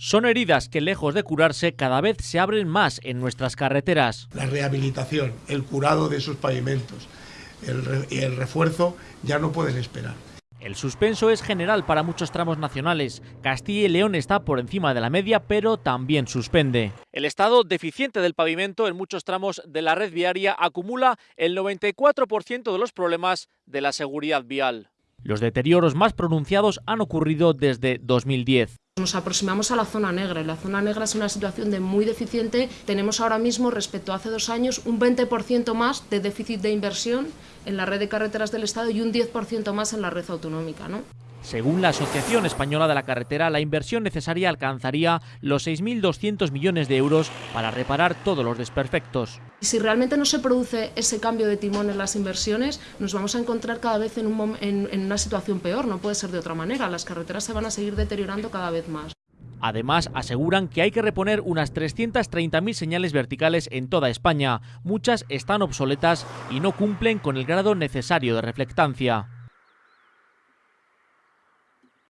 Son heridas que lejos de curarse cada vez se abren más en nuestras carreteras. La rehabilitación, el curado de esos pavimentos y el refuerzo ya no pueden esperar. El suspenso es general para muchos tramos nacionales. Castilla y León está por encima de la media, pero también suspende. El estado deficiente del pavimento en muchos tramos de la red viaria acumula el 94% de los problemas de la seguridad vial. Los deterioros más pronunciados han ocurrido desde 2010. Nos aproximamos a la zona negra y la zona negra es una situación de muy deficiente. Tenemos ahora mismo, respecto a hace dos años, un 20% más de déficit de inversión en la red de carreteras del Estado y un 10% más en la red autonómica. ¿no? Según la Asociación Española de la Carretera, la inversión necesaria alcanzaría los 6.200 millones de euros para reparar todos los desperfectos. Si realmente no se produce ese cambio de timón en las inversiones, nos vamos a encontrar cada vez en, en una situación peor, no puede ser de otra manera. Las carreteras se van a seguir deteriorando cada vez más. Además, aseguran que hay que reponer unas 330.000 señales verticales en toda España. Muchas están obsoletas y no cumplen con el grado necesario de reflectancia.